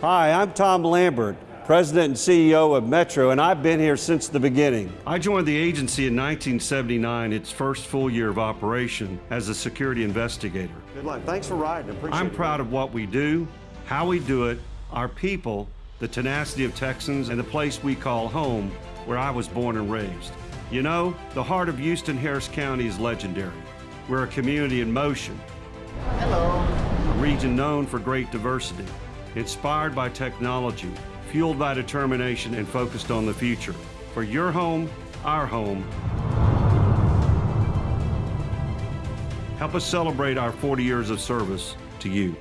Hi, I'm Tom Lambert, President and CEO of Metro, and I've been here since the beginning. I joined the agency in 1979, its first full year of operation as a security investigator. Good luck. Thanks for riding. Appreciate I'm it. proud of what we do, how we do it, our people, the tenacity of Texans, and the place we call home, where I was born and raised. You know, the heart of Houston Harris County is legendary. We're a community in motion. Hello. A region known for great diversity, inspired by technology, fueled by determination, and focused on the future. For your home, our home. Help us celebrate our 40 years of service to you.